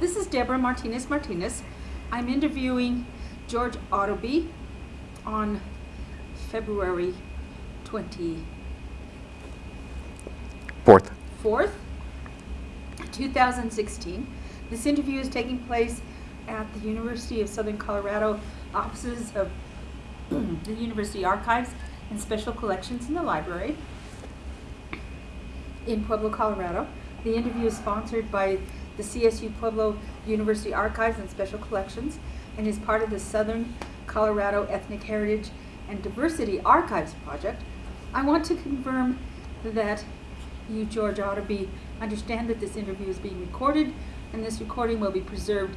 This is Deborah Martinez Martinez. I'm interviewing George Autobee on February 24th, Fourth. 2016. This interview is taking place at the University of Southern Colorado offices of the University Archives and Special Collections in the library in Pueblo, Colorado. The interview is sponsored by the CSU Pueblo University Archives and Special Collections and is part of the Southern Colorado Ethnic Heritage and Diversity Archives Project. I want to confirm that you, George Autobee, understand that this interview is being recorded and this recording will be preserved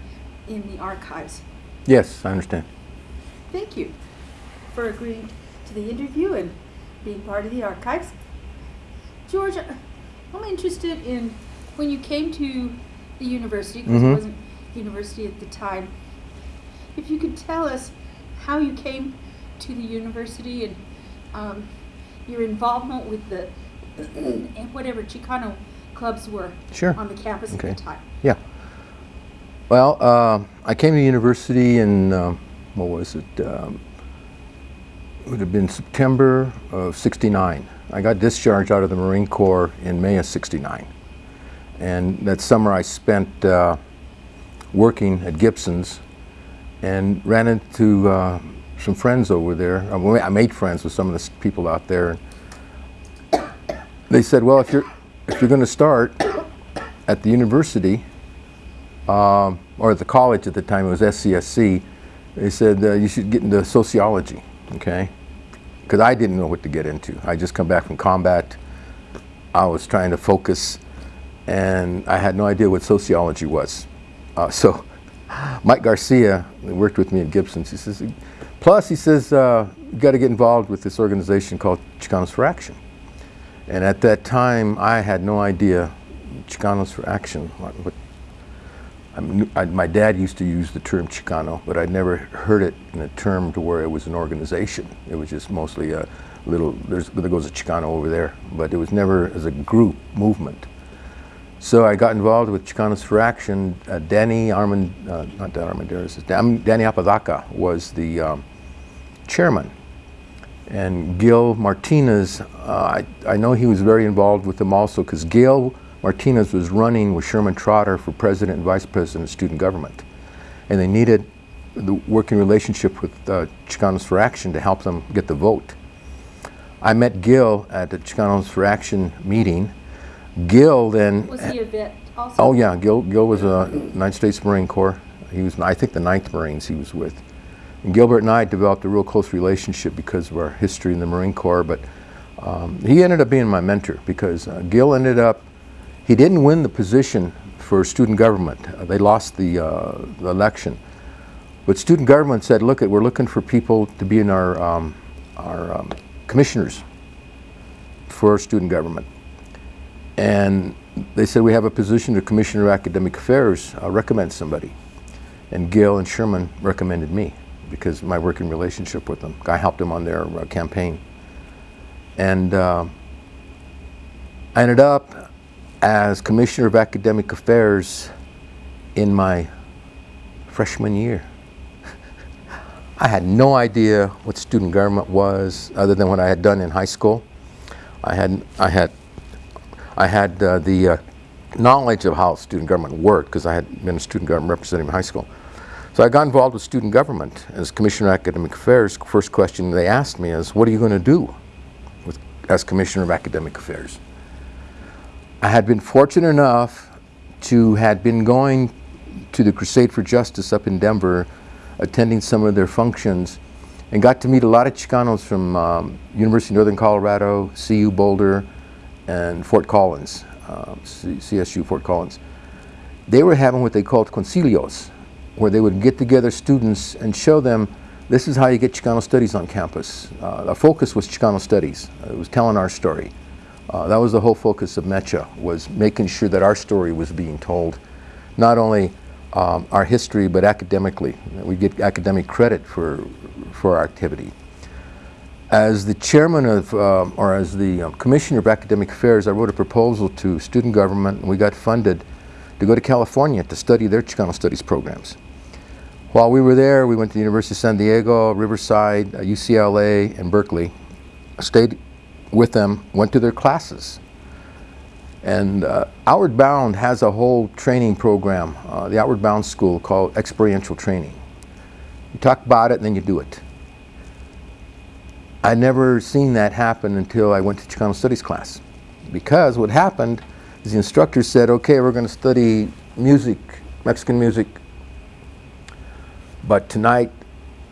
in the archives. Yes, I understand. Thank you for agreeing to the interview and being part of the archives. George, I'm interested in when you came to the university, because Mhm. it wasn't university at the time, if you could tell us how you came to the university and um, your involvement with the and whatever Chicano clubs were Sure. on the campus Okay. at the time. Yeah. Well, uh, I came to university in, um, what was it? Um, it would have been September of 69. I got discharged out of the Marine Corps in May of 69. And that summer I spent uh, working at Gibson's and ran into uh, some friends over there. I made friends with some of the people out there. They said, well, if you're, if you're going to start at the university, um, or at the college at the time, it was SCSC, they said uh, you should get into sociology, okay? Because I didn't know what to get into. I just come back from combat. I was trying to focus, and I had no idea what sociology was. Uh, so Mike Garcia, worked with me at Gibson's, he says, plus he says, uh, you got to get involved with this organization called Chicanos for Action. And at that time, I had no idea Chicanos for Action, what, I my dad used to use the term Chicano, but I'd never heard it in a term to where it was an organization. It was just mostly a little, there's, there goes a Chicano over there, but it was never as a group movement. So I got involved with Chicanos for Action. Uh, Danny Armand, uh, not Dan Armanderas, Dan, Danny Apodaca was the um, chairman. And Gil Martinez, uh, I, I know he was very involved with them also because Gil Martinez was running with Sherman Trotter for president and vice president of student government. And they needed the working relationship with uh, Chicanos for Action to help them get the vote. I met Gil at the Chicanos for Action meeting. Gil then Was he a vet also? Oh yeah, Gil, Gil was a United States Marine Corps. He was, I think, the 9th Marines he was with. And Gilbert and I developed a real close relationship because of our history in the Marine Corps. But um, he ended up being my mentor because uh, Gil ended up, he didn't win the position for student government. Uh, they lost the, uh, the election. But student government said, look, we're looking for people to be in our, um, our um, commissioners for student government. And they said, we have a position to Commissioner of Academic Affairs, uh, recommend somebody. And Gail and Sherman recommended me because my working relationship with them. I helped them on their uh, campaign. And uh, I ended up as Commissioner of Academic Affairs in my freshman year. I had no idea what student government was other than what I had done in high school. I had, I had I had uh, the uh, knowledge of how student government worked because I had been a student government representative in high school. So I got involved with student government as Commissioner of Academic Affairs. First question they asked me is, what are you going to do with, as Commissioner of Academic Affairs? I had been fortunate enough to had been going to the Crusade for Justice up in Denver, attending some of their functions, and got to meet a lot of Chicanos from um, University of Northern Colorado, CU Boulder, and Fort Collins, um, CSU Fort Collins. They were having what they called concilios, where they would get together students and show them this is how you get Chicano studies on campus. Uh, the focus was Chicano studies. It was telling our story. Uh, that was the whole focus of MECHA, was making sure that our story was being told, not only um, our history, but academically. We get academic credit for, for our activity. As the chairman of, um, or as the um, commissioner of academic affairs, I wrote a proposal to student government, and we got funded to go to California to study their Chicano studies programs. While we were there, we went to the University of San Diego, Riverside, uh, UCLA, and Berkeley. Stayed with them, went to their classes. And uh, Outward Bound has a whole training program, uh, the Outward Bound School, called experiential training. You talk about it and then you do it. I'd never seen that happen until I went to Chicano Studies class. Because what happened is the instructor said, okay, we're going to study music, Mexican music, but tonight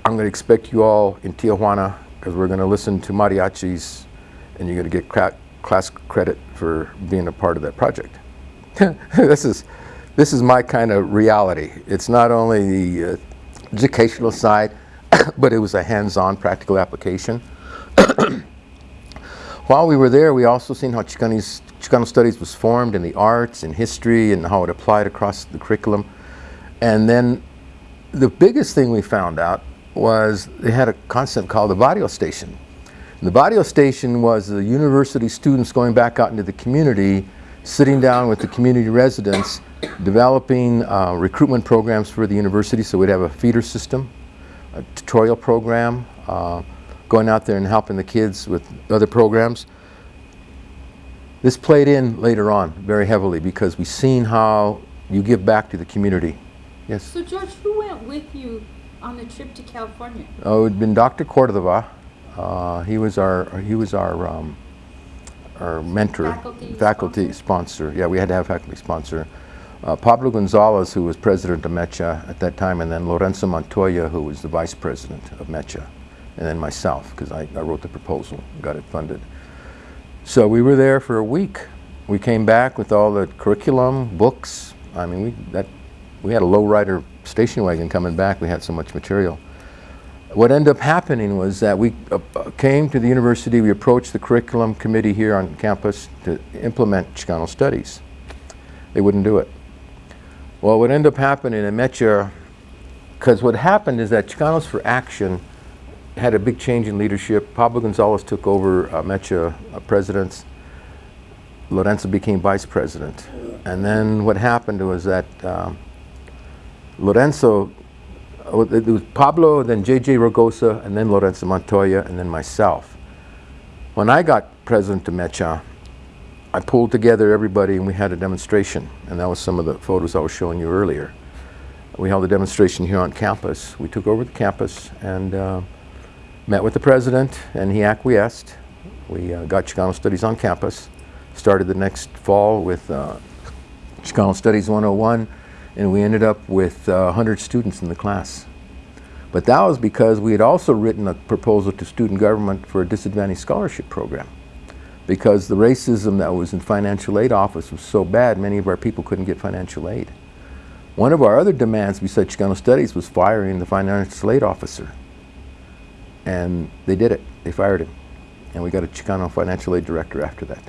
I'm going to expect you all in Tijuana because we're going to listen to mariachis and you're going to get class credit for being a part of that project. this is this is my kind of reality. It's not only the uh, educational side, but it was a hands-on practical application. While we were there, we also seen how Chicano studies was formed in the arts and history and how it applied across the curriculum. And then the biggest thing we found out was they had a concept called the Barrio Station. And the Barrio Station was the university students going back out into the community, sitting down with the community residents, developing uh, recruitment programs for the university. So we'd have a feeder system, a tutorial program, uh, going out there and helping the kids with other programs. This played in later on very heavily because we've seen how you give back to the community. Yes. So George, who went with you on the trip to California? Oh, it'd been Dr. Cordova. Uh, he was our he was our um, our mentor, Faculty sponsor. Yeah, we had to have faculty sponsor. Uh, Pablo Gonzalez, who was president of MECHA at that time, and then Lorenzo Montoya, who was the vice president of MECHA, and then myself, because I, I wrote the proposal, got it funded. So we were there for a week. We came back with all the curriculum, books. I mean, we that we had a lowrider station wagon coming back. We had so much material. What ended up happening was that we uh, came to the university, we approached the curriculum committee here on campus to implement Chicano studies. They wouldn't do it. Well, what ended up happening in Mecha, because what happened is that Chicanos for Action had a big change in leadership. Pablo Gonzalez took over uh, Mecha uh, presidents. Lorenzo became vice president. And then what happened was that um, Lorenzo, uh, it was Pablo, then J.J. Rogosa, and then Lorenzo Montoya, and then myself. When I got president of Mecha, I pulled together everybody and we had a demonstration. And that was some of the photos I was showing you earlier. We held a demonstration here on campus. We took over the campus and uh, met with the president, and he acquiesced. We uh, got Chicano Studies on campus. Started the next fall with uh, Chicano Studies 101 and we ended up with uh, 100 students in the class. But that was because we had also written a proposal to student government for a disadvantaged scholarship program. Because the racism that was in financial aid office was so bad, many of our people couldn't get financial aid. One of our other demands besides Chicano Studies was firing the financial aid officer. And they did it. They fired him. And we got a Chicano financial aid director after that.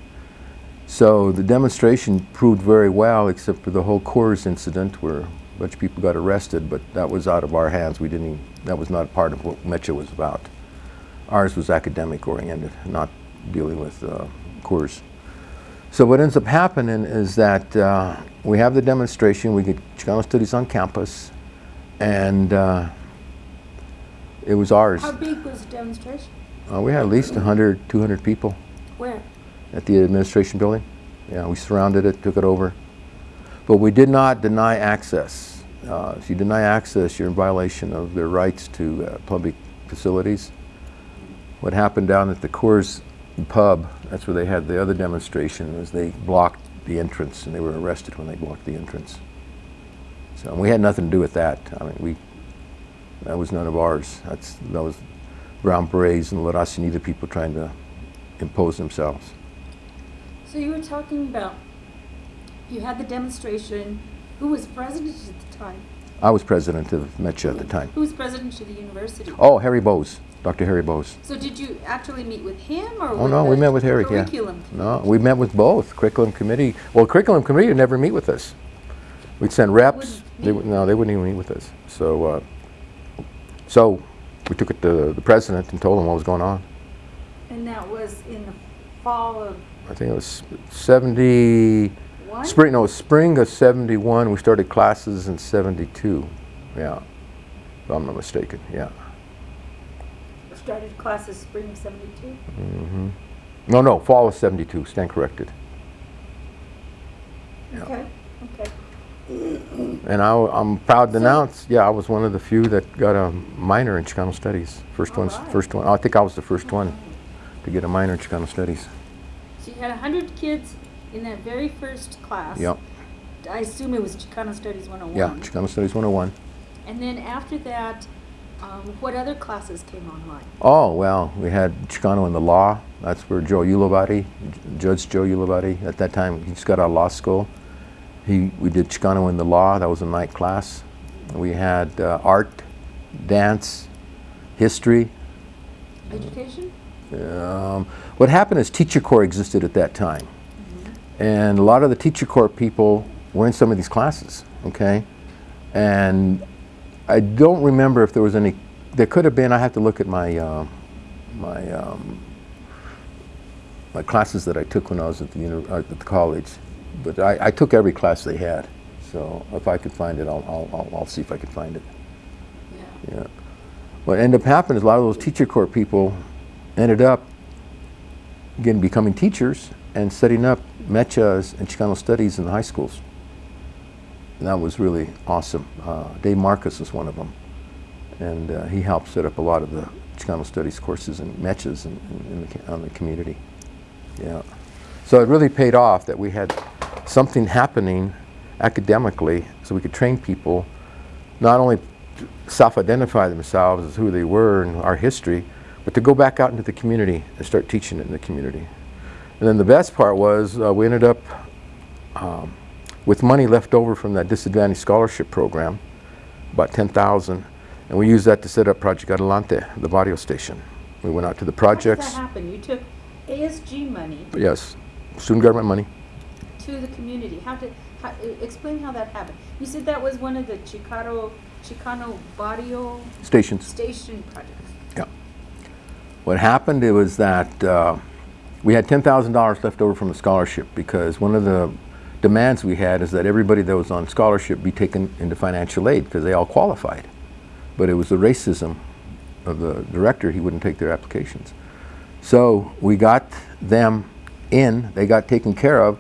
So the demonstration proved very well, except for the whole Coors incident where a bunch of people got arrested, but that was out of our hands. We didn't, that was not part of what Mecha was about. Ours was academic oriented, not dealing with uh, Coors. So what ends up happening is that uh, we have the demonstration, we get Chicano Studies on campus, and uh, it was ours. How big was the demonstration? Uh, we had at least 100, 200 people. Where? at the administration building. Yeah, we surrounded it, took it over. But we did not deny access. Uh, if you deny access, you're in violation of their rights to uh, public facilities. What happened down at the Coors pub, that's where they had the other demonstration, was they blocked the entrance and they were arrested when they blocked the entrance. So we had nothing to do with that. I mean, we, that was none of ours. That's, that was Brown Berets and La Raza Unida people trying to impose themselves. So you were talking about, you had the demonstration, who was president at the time? I was president of MECHA at the time. Who was president of the university? Oh, Harry Bowes, Dr. Harry Bowes. So did you actually meet with him or Oh, no, we met with Harry, yeah. curriculum? No, we met with both, curriculum committee. Well, curriculum committee would never meet with us. We'd send reps. They, would- no, they wouldn't even meet with us. So, uh, so we took it to the president and told him what was going on. And that was in the fall of I think it was 71, one? Spring, no, spring of 71. We started classes in 72. Yeah, if I'm not mistaken. Yeah. Started classes spring of seventy-two? hmm No, no, fall of 72. Stand corrected. Yeah. Okay, okay. And I, am proud to So- announce, yeah, I was one of the few that got a minor in Chicano Studies. First one, right. first one. I think I was the first one to get a minor in Chicano Studies. So you had a hundred kids in that very first class. Yep. I assume it was Chicano Studies one oh one. Yeah, Chicano Studies 101. And then after that, um, what other classes came online? Oh, well, we had Chicano in the law. That's where Joe Ulibarri, Judge Joe Ulibarri, at that time, he just got out of law school. He, we did Chicano in the law, that was a night class. We had uh, art, dance, history. Education? Um, what happened is Teacher Corps existed at that time. And a lot of the Teacher Corps people were in some of these classes, okay? And I don't remember if there was any, there could have been, I have to look at my, uh, my, um, my classes that I took when I was at the, uni- uh, at the college. But I, I took every class they had. So if I could find it, I'll, I'll, I'll, see if I can find it. Yeah. Yeah. What ended up happening is a lot of those teacher corps people ended up again becoming teachers and setting up mechas and Chicano studies in the high schools. And that was really awesome. Uh, Dave Marcus was one of them. And uh, he helped set up a lot of the Chicano studies courses and mechas in, in, in the, on the community. Yeah. So it really paid off that we had something happening academically so we could train people not only to self-identify themselves as who they were and our history, but to go back out into the community and start teaching it in the community. And then the best part was uh, we ended up um, with money left over from that disadvantaged scholarship program, about 10,000, and we used that to set up Project Adelante, the radio station. We went out to the How projects. did that happen? You took ASG money Yes, student government money. To the community. How did, how, explain how that happened. You said that was one of the Chicano, Chicano Barrio Stations. Station projects. Yeah. What happened it was that uh, we had $10,000 left over from the scholarship because one of the demands we had is that everybody that was on scholarship be taken into financial aid because they all qualified. But it was the racism of the director, he wouldn't take their applications. So we got them in, they got taken care of,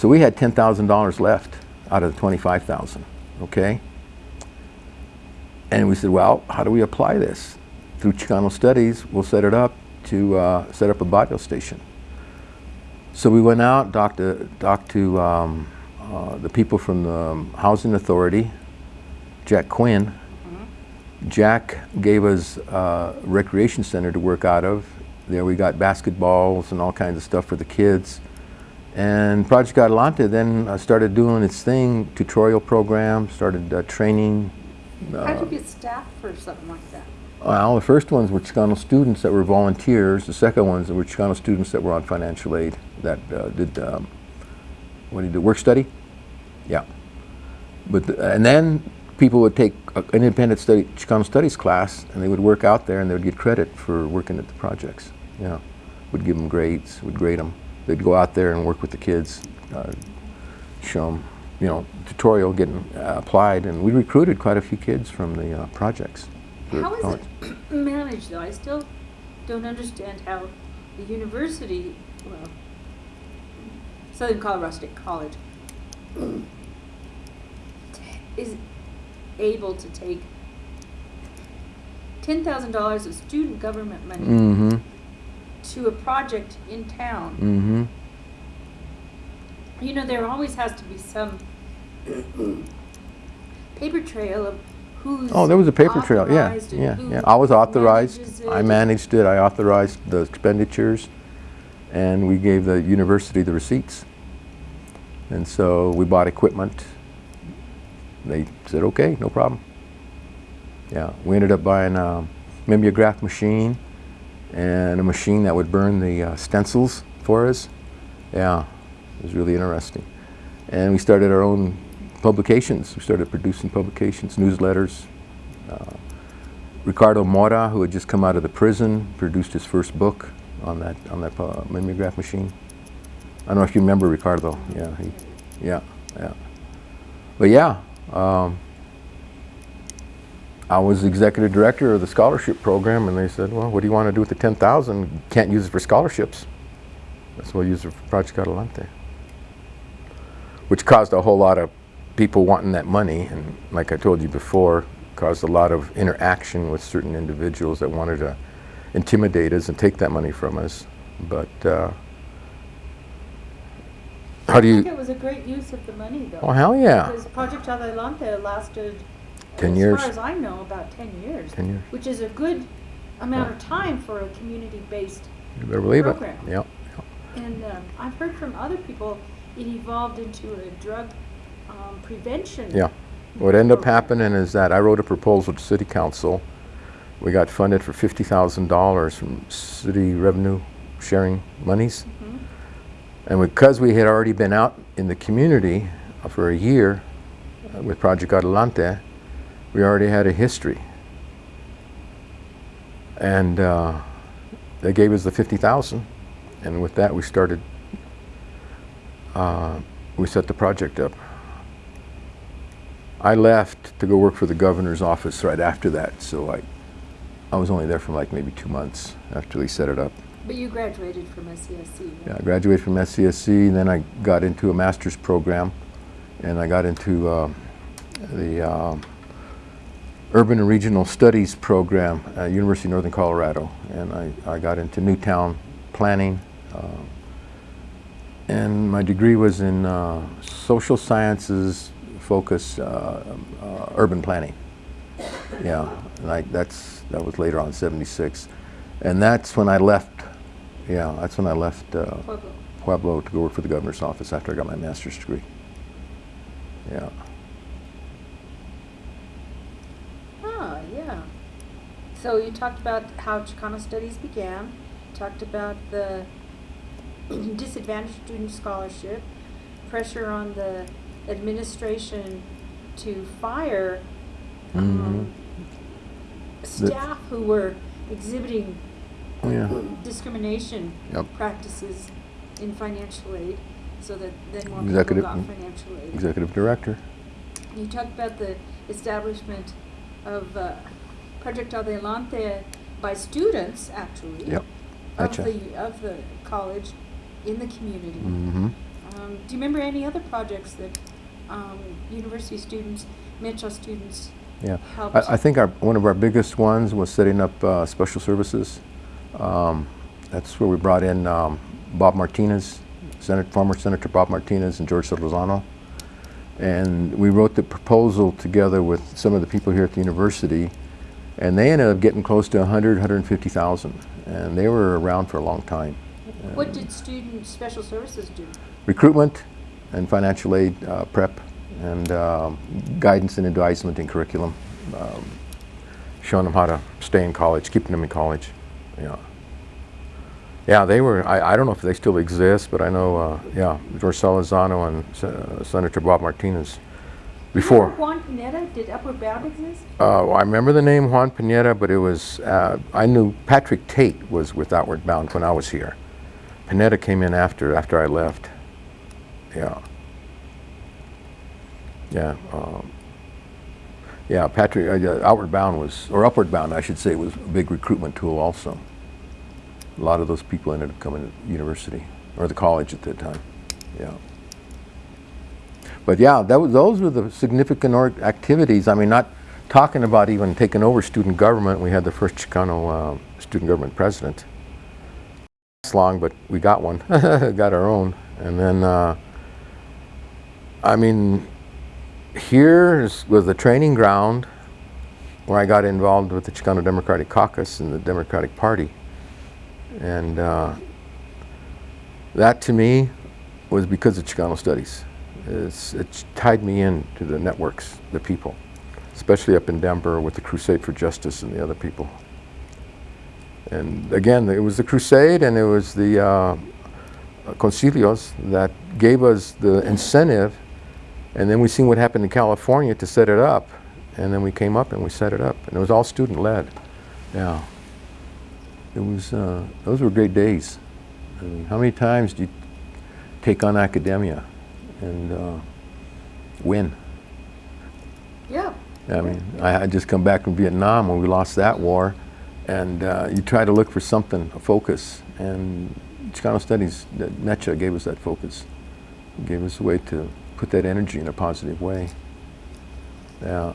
so we had $10,000 left out of the 25,000, okay? And we said, well, how do we apply this? Through Chicano Studies, we'll set it up to uh, set up a barrio station. So we went out, talked to, talked to um, uh, the people from the um, Housing Authority, Jack Quinn. Jack gave us a recreation center to work out of. There we got basketballs and all kinds of stuff for the kids. And Project Adelante then uh, started doing its thing, tutorial program, started uh, training How did you get staff for something like that? well, the first ones were Chicano students that were volunteers. The second ones were Chicano students that were on financial aid that uh, did, um, what do you do, work study? Yeah. But, the- and then people would take an independent study, Chicano studies class and they would work out there and they would get credit for working at the projects. Yeah. Would give them grades, would grade them. They'd go out there and work with the kids, uh, show them, you know, tutorial getting uh, applied. And we recruited quite a few kids from the uh, projects. How is college. it managed though? I still don't understand how the university, well, Southern Colorado State College is able to take ten thousand dollars of student government money Mm-hmm. To a project in town. Mm-hmm. You know, there always has to be some paper trail of who's Oh, there was a paper trail. Yeah, yeah, yeah. I was authorized. I managed it. I authorized the expenditures, and we gave the university the receipts. And so we bought equipment. They said, "Okay, no problem." Yeah, we ended up buying maybe a mimeograph machine and a machine that would burn the uh, stencils for us. Yeah, it was really interesting. And we started our own publications. We started producing publications, newsletters. Uh, Ricardo Mora, who had just come out of the prison, produced his first book on that on that uh, mimeograph machine. I don't know if you remember Ricardo. Yeah, he, Yeah, yeah. But yeah, um, I was executive director of the scholarship program, and they said, "Well, what do you want to do with the ten thousand? Can't use it for scholarships. That's why we use it for Project Adelante." Which caused a whole lot of people wanting that money, and like I told you before, caused a lot of interaction with certain individuals that wanted to intimidate us and take that money from us. But uh, how do you? I think it was a great use of the money, though. Oh hell yeah! Because Project Adelante lasted, 10 as years. far as I know, about 10 years. 10 years. Which is a good amount Yeah. of time for a community-based. You better believe program. it. Yep. And um, I've heard from other people, it evolved into a drug um, prevention. Yeah. What ended up happening is that I wrote a proposal to City Council. We got funded for fifty thousand dollars from city revenue sharing monies, Mhm. and because we had already been out in the community for a year uh, with Project Adelante, we already had a history. And uh, they gave us the fifty thousand, and with that we started. Uh, we set the project up. I left to go work for the governor's office right after that, so I, I was only there for like maybe two months after they set it up. But you graduated from SCSC. Yeah, I graduated from SCSC, and then I got into a master's program, and I got into uh, the um Urban and Regional Studies program at University of Northern Colorado, and I, I got into Newtown planning. um, and my degree was in uh, social sciences focus, uh, uh, urban planning. Yeah, and I, that's, that was later on, 76. And that's when I left, yeah, that's when I left uh, Pueblo. Pueblo to go work for the governor's office after I got my master's degree. Yeah. Ah, yeah. So you talked about how Chicano studies began, talked about the disadvantaged student scholarship, pressure on the administration to fire um, staff who were exhibiting Yeah. discrimination Yep. practices in financial aid, so that then more people Executive- got financial aid. Executive director. You talked about the establishment of uh, Project Adelante by students, actually. Yep. Of Gotcha. the, of the college in the community. Mm-hmm. Um, do you remember any other projects that um, university students, Metro students Yeah. helped? I, I think our, one of our biggest ones was setting up uh, special services. Um, that's where we brought in um, Bob Martinez, Senate, former Senator Bob Martinez and George Lozano. And we wrote the proposal together with some of the people here at the university, and they ended up getting close to 100, 150,000. And they were around for a long time. What did student special services do? recruitment and financial aid uh, prep and um, guidance and advisement in curriculum, um, showing them how to stay in college, keeping them in college. Yeah. Yeah, they were, I, I don't know if they still exist, but I know, uh, yeah, George Salazano and uh, Senator Bob Martinez. Before, Juan Pineda, did Upward Bound exist? uh, I remember the name Juan Pineda, but it was, uh, I knew Patrick Tate was with Outward Bound when I was here. Pineda came in after, after I left. Yeah. Yeah. Um, yeah, Patrick, uh, Outward Bound was, or Upward Bound, I should say, was a big recruitment tool also. A lot of those people ended up coming to university, or the college at that time. Yeah. But yeah, was, those were the significant activities. I mean, not talking about even taking over student government. We had the first Chicano uh, student government president. It's long, but we got one, got our own. And then, uh, I mean, here was the training ground where I got involved with the Chicano Democratic Caucus and the Democratic Party. And uh, that to me was because of Chicano studies. It's, it tied me in to the networks, the people, especially up in Denver with the Crusade for Justice and the other people. And again, it was the crusade and it was the uh, concilios that gave us the incentive. And then we seen what happened in California to set it up. And then we came up and we set it up. And it was all student led. Yeah. It was, uh, those were great days. I mean, how many times do you take on academia? And uh, win. Yeah. I mean, I had just come back from Vietnam when we lost that war, and uh, you try to look for something, a focus, and Chicano Studies, that Mecha gave us that focus, gave us a way to put that energy in a positive way. Yeah.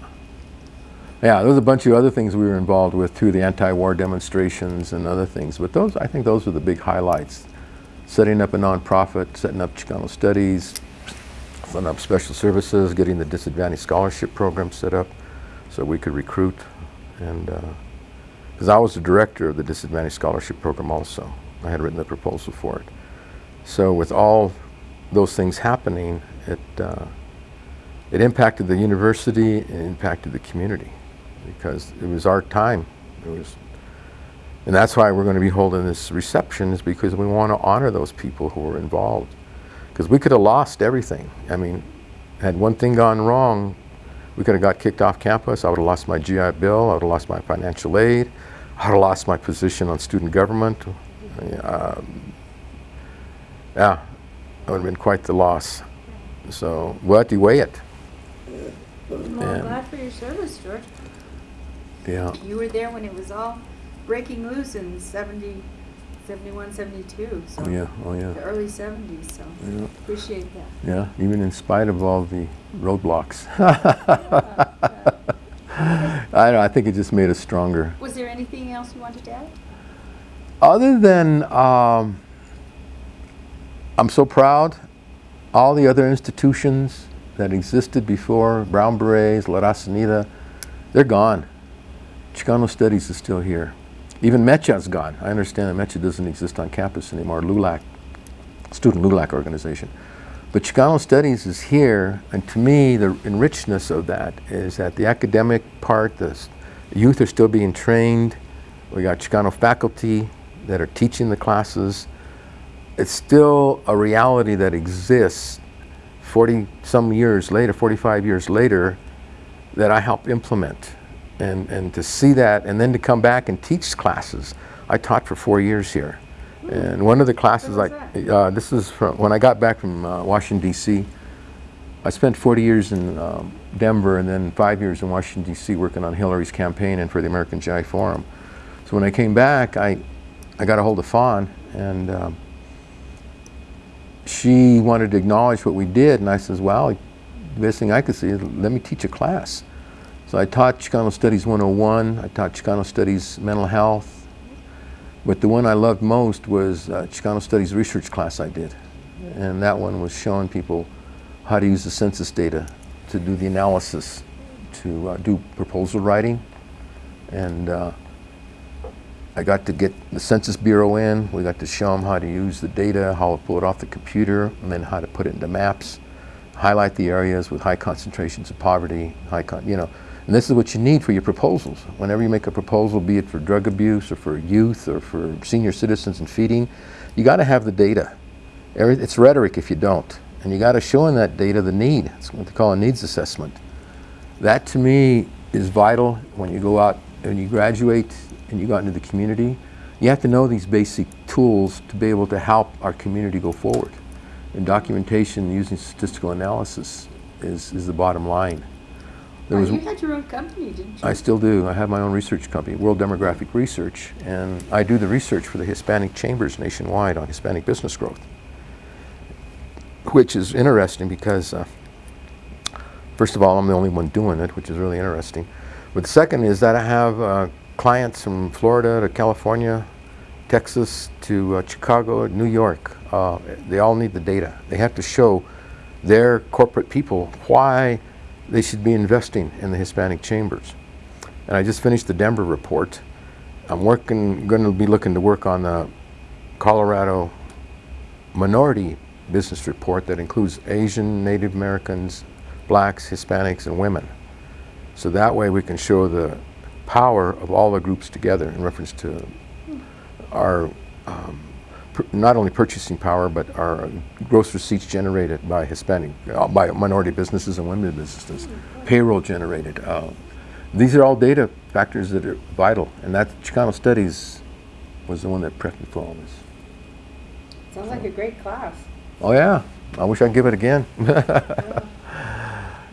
Yeah, there was a bunch of other things we were involved with too, the anti-war demonstrations and other things, but those, I think those were the big highlights. Setting up a nonprofit, setting up Chicano Studies, setting up special services, getting the disadvantaged scholarship program set up so we could recruit. And because I was the director of the disadvantaged scholarship program also, I had written the proposal for it. So with all those things happening, it uh, it impacted the university, it impacted the community because it was our time. It was, and that's why we're going to be holding this reception is because we want to honor those people who were involved. Because we could have lost everything. I mean, had one thing gone wrong, we could have got kicked off campus. I would have lost my GI Bill. I would have lost my financial aid. I would have lost my position on student government. Um, yeah, it would have been quite the loss. So, but you weigh it. Well, I'm glad for your service, George. Yeah. You were there when it was all breaking loose in 70, 71, 72. So Oh yeah. Oh yeah. the early 70s. So Yeah. appreciate that. Yeah. Even in spite of all the roadblocks. I don't know. I think it just made us stronger. Was there anything else you wanted to add? Other than, um, I'm so proud, all the other institutions that existed before, Brown Berets, La Raza Unida, they're gone. Chicano Studies is still here. Even MECHA's gone. I understand that MECHA doesn't exist on campus anymore, LULAC, Student LULAC organization. But Chicano Studies is here, and to me, the enrichedness of that is that the academic part, the youth are still being trained. We got Chicano faculty that are teaching the classes. It's still a reality that exists 40 some years later, 45 years later, that I help implement. And, and to see that, and then to come back and teach classes. I taught for four years here. And one of the classes, I, uh, this is from when I got back from uh, Washington, D.C. I spent 40 years in um, Denver and then five years in Washington, D.C. working on Hillary's campaign and for the American GI Forum. So when I came back, I, I got a hold of Fawn and um, she wanted to acknowledge what we did. And I says, well, the best thing I could see is let me teach a class. So I taught Chicano Studies 101. I taught Chicano Studies Mental Health. But the one I loved most was uh, Chicano Studies research class I did. And that one was showing people how to use the census data to do the analysis, to uh, do proposal writing. And uh, I got to get the Census Bureau in. We got to show them how to use the data, how to pull it off the computer, and then how to put it into maps, highlight the areas with high concentrations of poverty, high you know. And this is what you need for your proposals. Whenever you make a proposal, be it for drug abuse or for youth or for senior citizens and feeding, you got to have the data. It's rhetoric if you don't. And you got to show in that data the need. It's what they call a needs assessment. That to me is vital when you go out and you graduate and you go out into the community. You have to know these basic tools to be able to help our community go forward. And documentation using statistical analysis is, is the bottom line. There was- you had your own company, didn't you? I still do. I have my own research company, World Demographic Research, and I do the research for the Hispanic chambers nationwide on Hispanic business growth, which is interesting because, uh, first of all, I'm the only one doing it, which is really interesting. But the second is that I have uh, clients from Florida to California, Texas to uh, Chicago, New York. Uh, they all need the data. They have to show their corporate people why they should be investing in the Hispanic chambers. And I just finished the Denver report. I'm working, going to be looking to work on the Colorado minority business report that includes Asian, Native Americans, blacks, Hispanics, and women. So that way we can show the power of all the groups together in reference to our um, not only purchasing power, but our gross receipts generated by Hispanic, uh, by minority businesses and women businesses, payroll generated. Uh, these are all data factors that are vital, and that Chicano Studies was the one that prepped me for all this. Sounds like a great class. Oh yeah, I wish I'd give it again.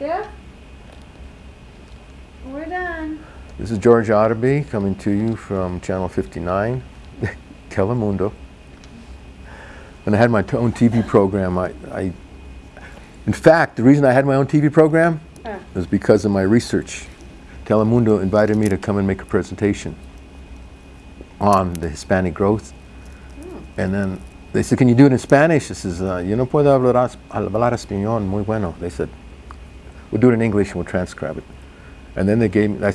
Yeah. We're done. This is George Autobee coming to you from Channel 59, Telemundo. When I had my own TV program, I, I, in fact, the reason I had my own TV program Uh. was because of my research. Telemundo invited me to come and make a presentation on the Hispanic growth. And then they said, can you do it in Spanish? I says, uh, yo no puedo hablar, hablar español muy bueno. They said, we'll do it in English and we'll transcribe it. And then they gave me, I,